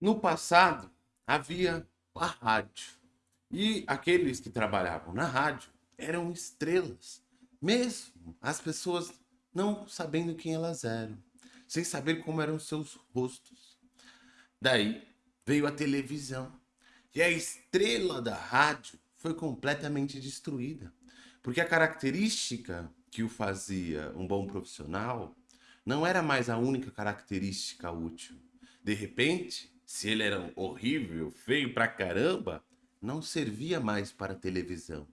No passado, havia a rádio. E aqueles que trabalhavam na rádio eram estrelas. Mesmo as pessoas não sabendo quem elas eram. Sem saber como eram seus rostos. Daí veio a televisão. E a estrela da rádio foi completamente destruída. Porque a característica que o fazia um bom profissional não era mais a única característica útil. De repente, se ele era horrível, feio pra caramba, não servia mais para televisão.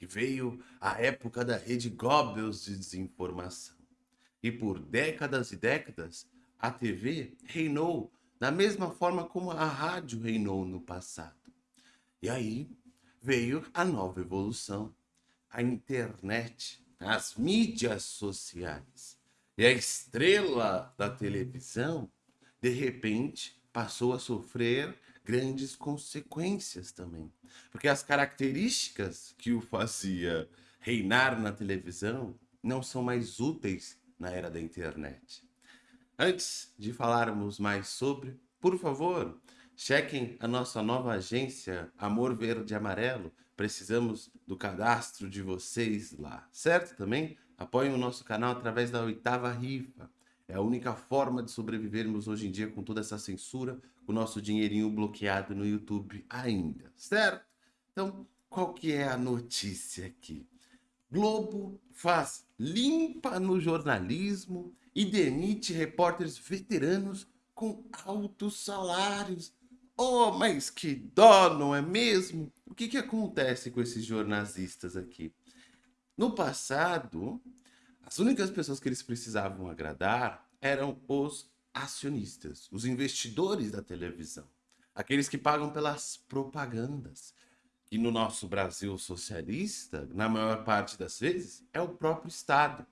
E veio a época da rede Goebbels de desinformação. E por décadas e décadas, a TV reinou da mesma forma como a rádio reinou no passado. E aí veio a nova evolução, a internet, as mídias sociais. E a estrela da televisão, de repente, passou a sofrer grandes consequências também. Porque as características que o fazia reinar na televisão não são mais úteis na era da internet. Antes de falarmos mais sobre, por favor, chequem a nossa nova agência Amor Verde Amarelo. Precisamos do cadastro de vocês lá, certo? Também apoiem o nosso canal através da oitava rifa. É a única forma de sobrevivermos hoje em dia com toda essa censura, com o nosso dinheirinho bloqueado no YouTube ainda, certo? Então, qual que é a notícia aqui? Globo faz limpa no jornalismo e demite repórteres veteranos com altos salários. Oh, mas que dó, não é mesmo? O que, que acontece com esses jornalistas aqui? No passado, as únicas pessoas que eles precisavam agradar eram os acionistas, os investidores da televisão, aqueles que pagam pelas propagandas, que no nosso Brasil socialista, na maior parte das vezes, é o próprio Estado.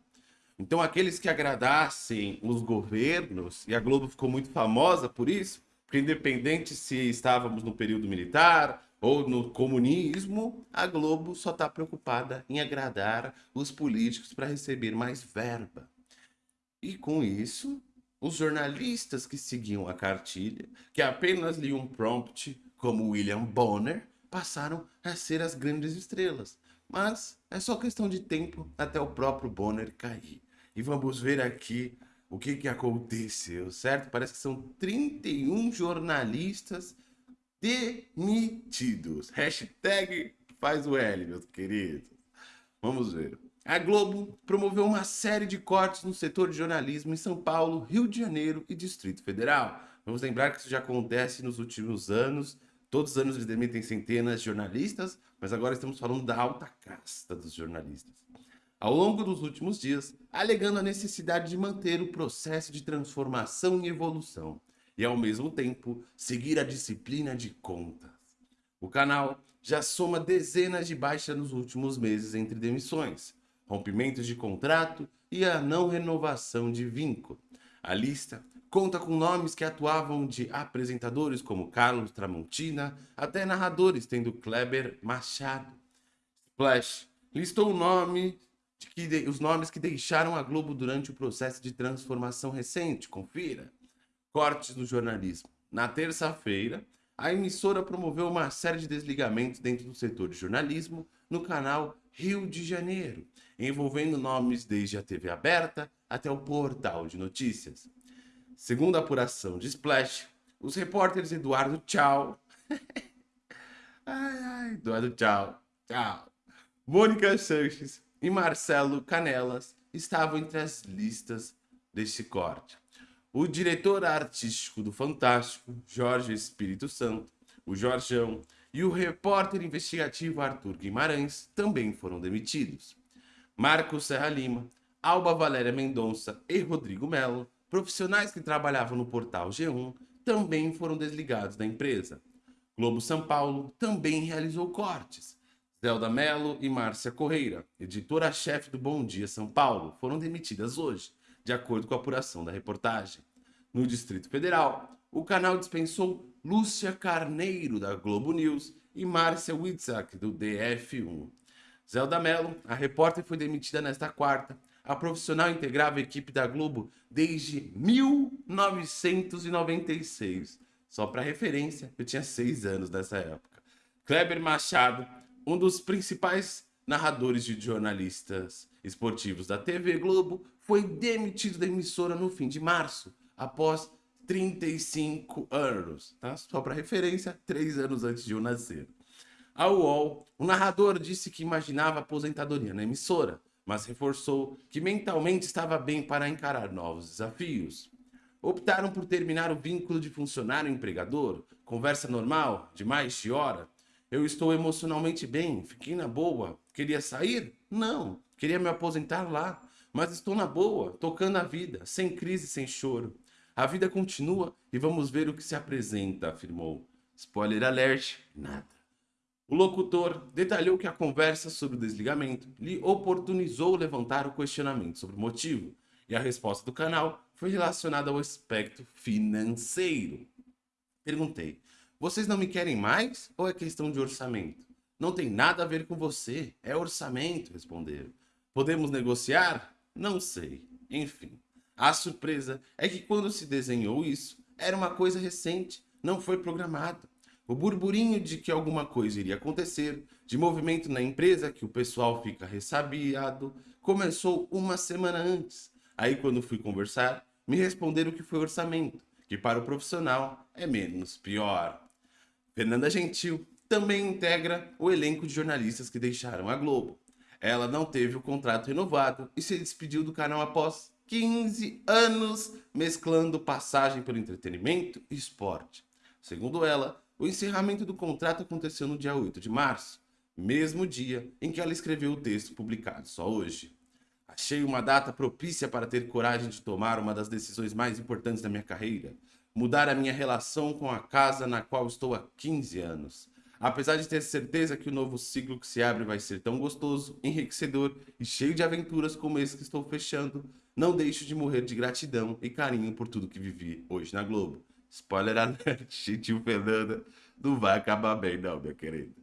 Então aqueles que agradassem os governos, e a Globo ficou muito famosa por isso, porque independente se estávamos no período militar ou no comunismo, a Globo só está preocupada em agradar os políticos para receber mais verba. E com isso, os jornalistas que seguiam a cartilha, que apenas liam um prompt, como William Bonner, passaram a ser as grandes estrelas. Mas é só questão de tempo até o próprio Bonner cair. E vamos ver aqui o que, que aconteceu, certo? Parece que são 31 jornalistas demitidos. Hashtag faz o L, meus queridos. Vamos ver. A Globo promoveu uma série de cortes no setor de jornalismo em São Paulo, Rio de Janeiro e Distrito Federal. Vamos lembrar que isso já acontece nos últimos anos. Todos os anos eles demitem centenas de jornalistas, mas agora estamos falando da alta casta dos jornalistas. Ao longo dos últimos dias, alegando a necessidade de manter o processo de transformação e evolução e, ao mesmo tempo, seguir a disciplina de contas. O canal já soma dezenas de baixas nos últimos meses entre demissões, rompimentos de contrato e a não renovação de vínculo. A lista conta com nomes que atuavam de apresentadores como Carlos Tramontina até narradores, tendo Kleber Machado. Splash listou nome que, os nomes que deixaram a Globo durante o processo de transformação recente. Confira. Cortes no jornalismo. Na terça-feira, a emissora promoveu uma série de desligamentos dentro do setor de jornalismo no canal Rio de Janeiro, envolvendo nomes desde a TV aberta até o portal de notícias. Segundo a apuração de Splash, os repórteres Eduardo Tchau, ai, ai, Eduardo Tchau, Tchau, Mônica Sanches e Marcelo Canelas estavam entre as listas deste corte o diretor artístico do Fantástico, Jorge Espírito Santo, o Jorjão, e o repórter investigativo Arthur Guimarães também foram demitidos. Marcos Serra Lima, Alba Valéria Mendonça e Rodrigo Melo, profissionais que trabalhavam no portal G1, também foram desligados da empresa. Globo São Paulo também realizou cortes. Zelda Mello e Márcia Correira, editora-chefe do Bom Dia São Paulo, foram demitidas hoje de acordo com a apuração da reportagem. No Distrito Federal, o canal dispensou Lúcia Carneiro, da Globo News, e Márcia Witzak, do DF1. Zelda Mello, a repórter, foi demitida nesta quarta. A profissional integrava a equipe da Globo desde 1996. Só para referência, eu tinha seis anos nessa época. Kleber Machado, um dos principais narradores de jornalistas esportivos da TV Globo, foi demitido da emissora no fim de março, após 35 anos. Tá? Só para referência, três anos antes de eu nascer. A UOL, o narrador disse que imaginava aposentadoria na emissora, mas reforçou que mentalmente estava bem para encarar novos desafios. Optaram por terminar o vínculo de funcionário-empregador, conversa normal, de mais de hora. Eu estou emocionalmente bem, fiquei na boa. Queria sair? Não, queria me aposentar lá. Mas estou na boa, tocando a vida, sem crise, sem choro. A vida continua e vamos ver o que se apresenta, afirmou. Spoiler alert, nada. O locutor detalhou que a conversa sobre o desligamento lhe oportunizou levantar o questionamento sobre o motivo, e a resposta do canal foi relacionada ao aspecto financeiro. Perguntei, vocês não me querem mais ou é questão de orçamento? Não tem nada a ver com você, é orçamento, responderam. Podemos negociar? Não sei. Enfim, a surpresa é que quando se desenhou isso, era uma coisa recente, não foi programado. O burburinho de que alguma coisa iria acontecer, de movimento na empresa que o pessoal fica ressabiado, começou uma semana antes. Aí quando fui conversar, me responderam que foi orçamento, que para o profissional é menos pior. Fernanda Gentil também integra o elenco de jornalistas que deixaram a Globo. Ela não teve o contrato renovado e se despediu do canal após 15 anos mesclando passagem pelo entretenimento e esporte. Segundo ela, o encerramento do contrato aconteceu no dia 8 de março, mesmo dia em que ela escreveu o texto publicado só hoje. Achei uma data propícia para ter coragem de tomar uma das decisões mais importantes da minha carreira, mudar a minha relação com a casa na qual estou há 15 anos. Apesar de ter certeza que o novo ciclo que se abre vai ser tão gostoso, enriquecedor e cheio de aventuras como esse que estou fechando, não deixo de morrer de gratidão e carinho por tudo que vivi hoje na Globo. Spoiler alert, gentil Fernanda, não vai acabar bem não, minha querida.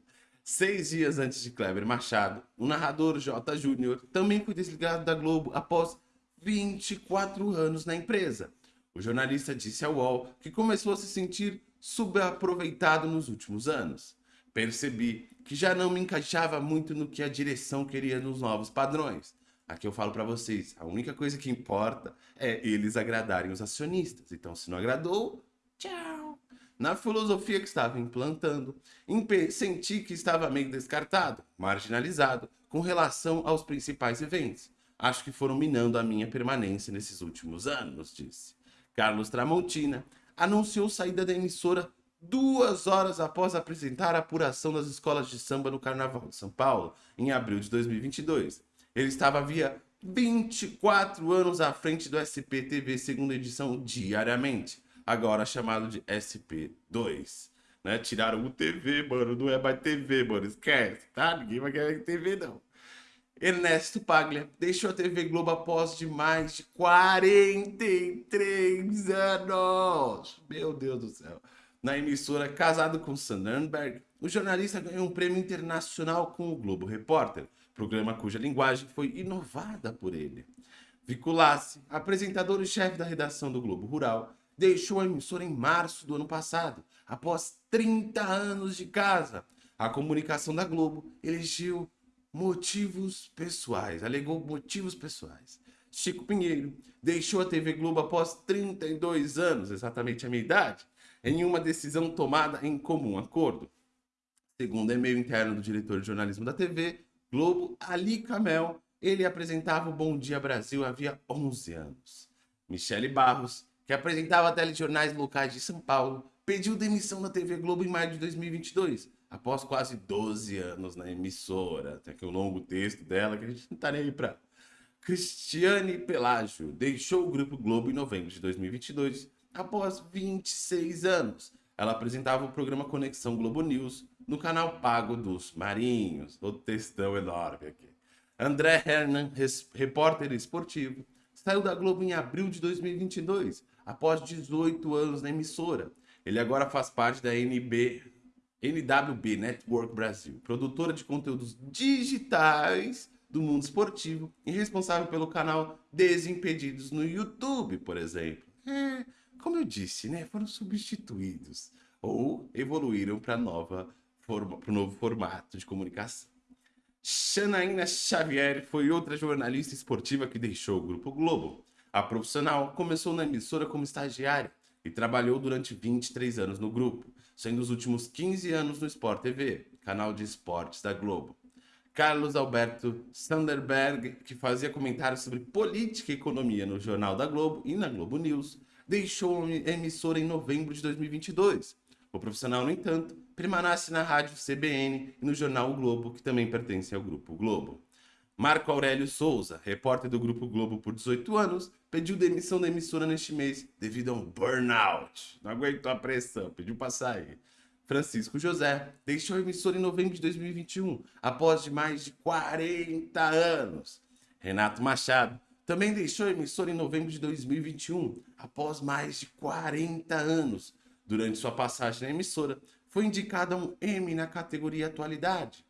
Seis dias antes de Kleber Machado, o narrador J. Júnior também foi desligado da Globo após 24 anos na empresa. O jornalista disse ao UOL que começou a se sentir subaproveitado nos últimos anos. Percebi que já não me encaixava muito no que a direção queria nos novos padrões. Aqui eu falo para vocês, a única coisa que importa é eles agradarem os acionistas. Então, se não agradou, tchau. Na filosofia que estava implantando, senti que estava meio descartado, marginalizado, com relação aos principais eventos. Acho que foram minando a minha permanência nesses últimos anos, disse. Carlos Tramontina anunciou saída da emissora duas horas após apresentar a apuração das escolas de samba no Carnaval de São Paulo, em abril de 2022. Ele estava havia 24 anos à frente do SPTV segunda edição diariamente, agora chamado de SP2. Né? Tiraram o TV, mano, não é mais TV, mano, esquece, tá? Ninguém vai querer TV, não. Ernesto Paglia deixou a TV Globo após de mais de 43 anos. Meu Deus do céu na emissora Casado com Sandernberg, o jornalista ganhou um prêmio internacional com o Globo Repórter, programa cuja linguagem foi inovada por ele. Viculassi, apresentador e chefe da redação do Globo Rural, deixou a emissora em março do ano passado, após 30 anos de casa. A comunicação da Globo elegeu motivos pessoais, alegou motivos pessoais. Chico Pinheiro deixou a TV Globo após 32 anos, exatamente a minha idade, em uma decisão tomada em comum acordo. Segundo e-mail interno do diretor de jornalismo da TV, Globo, Ali Camel, ele apresentava o Bom Dia Brasil havia 11 anos. Michele Barros, que apresentava telejornais locais de São Paulo, pediu demissão da TV Globo em maio de 2022, após quase 12 anos na emissora. Tem aqui um longo texto dela que a gente não tá nem aí pra... Cristiane Pelágio deixou o Grupo Globo em novembro de 2022 após 26 anos. Ela apresentava o programa Conexão Globo News no canal pago dos Marinhos. O textão enorme aqui. André Hernan, repórter esportivo, saiu da Globo em abril de 2022, após 18 anos na emissora. Ele agora faz parte da NB, NWB Network Brasil, produtora de conteúdos digitais do mundo esportivo e responsável pelo canal Desimpedidos no YouTube, por exemplo. É, como eu disse, né, foram substituídos ou evoluíram para nova para o novo formato de comunicação. Xanaína Xavier foi outra jornalista esportiva que deixou o Grupo Globo. A profissional começou na emissora como estagiária e trabalhou durante 23 anos no grupo, sendo os últimos 15 anos no Sport TV, canal de esportes da Globo. Carlos Alberto Sanderberg, que fazia comentários sobre política e economia no Jornal da Globo e na Globo News, deixou a emissora em novembro de 2022. O profissional, no entanto, permanece na rádio CBN e no jornal o Globo, que também pertence ao Grupo Globo. Marco Aurélio Souza, repórter do Grupo Globo por 18 anos, pediu demissão da emissora neste mês devido a um burnout. Não aguentou a pressão, pediu para sair. Francisco José deixou a emissora em novembro de 2021, após de mais de 40 anos. Renato Machado também deixou a emissora em novembro de 2021, após mais de 40 anos. Durante sua passagem na emissora, foi indicado a um M na categoria Atualidade.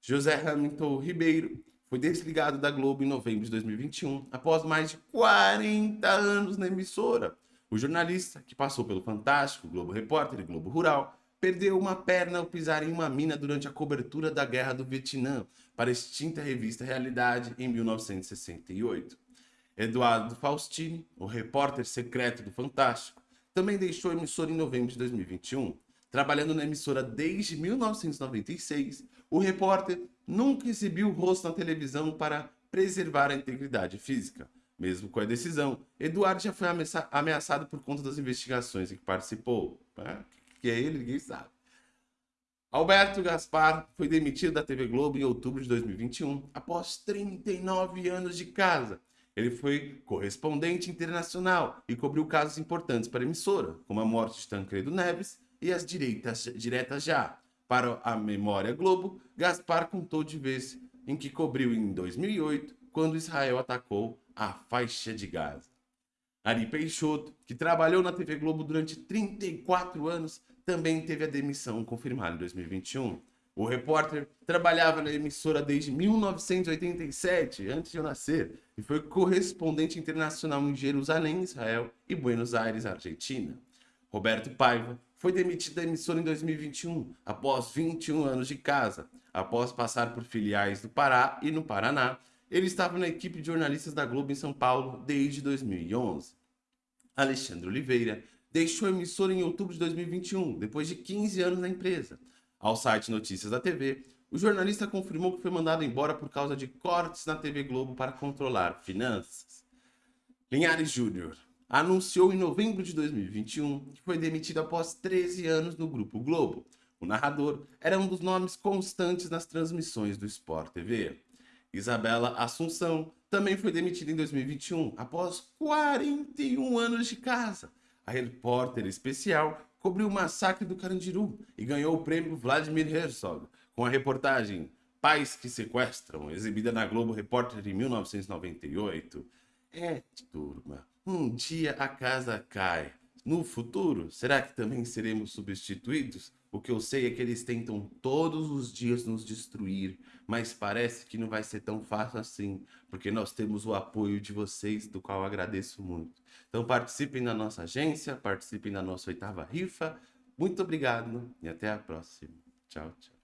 José Hamilton Ribeiro foi desligado da Globo em novembro de 2021, após mais de 40 anos na emissora. O jornalista, que passou pelo Fantástico, Globo Repórter e Globo Rural, perdeu uma perna ao pisar em uma mina durante a cobertura da Guerra do Vietnã para a extinta revista Realidade em 1968. Eduardo Faustini, o repórter secreto do Fantástico, também deixou a emissora em novembro de 2021. Trabalhando na emissora desde 1996, o repórter nunca exibiu o rosto na televisão para preservar a integridade física. Mesmo com a decisão, Eduardo já foi ameaçado por conta das investigações em que participou. É, que é ele, ninguém sabe. Alberto Gaspar foi demitido da TV Globo em outubro de 2021, após 39 anos de casa. Ele foi correspondente internacional e cobriu casos importantes para a emissora, como a morte de Tancredo Neves e as direitas, diretas já. Para a Memória Globo, Gaspar contou de vez em que cobriu em 2008, quando Israel atacou a faixa de Gaza. Ari Peixoto, que trabalhou na TV Globo durante 34 anos, também teve a demissão confirmada em 2021. O repórter trabalhava na emissora desde 1987, antes de eu nascer, e foi correspondente internacional em Jerusalém, Israel e Buenos Aires, Argentina. Roberto Paiva foi demitido da emissora em 2021, após 21 anos de casa. Após passar por filiais do Pará e no Paraná, ele estava na equipe de jornalistas da Globo em São Paulo desde 2011. Alexandre Oliveira deixou a emissora em outubro de 2021, depois de 15 anos na empresa. Ao site Notícias da TV, o jornalista confirmou que foi mandado embora por causa de cortes na TV Globo para controlar finanças. Linhares Júnior anunciou em novembro de 2021 que foi demitido após 13 anos no Grupo Globo. O narrador era um dos nomes constantes nas transmissões do Sport TV. Isabela Assunção também foi demitida em 2021 após 41 anos de casa. A repórter especial cobriu o massacre do Carandiru e ganhou o prêmio Vladimir Herzog com a reportagem Pais que Sequestram, exibida na Globo Repórter em 1998. É, turma, um dia a casa cai. No futuro, será que também seremos substituídos? O que eu sei é que eles tentam todos os dias nos destruir, mas parece que não vai ser tão fácil assim, porque nós temos o apoio de vocês, do qual agradeço muito. Então participem da nossa agência, participem da nossa oitava rifa. Muito obrigado e até a próxima. Tchau, tchau.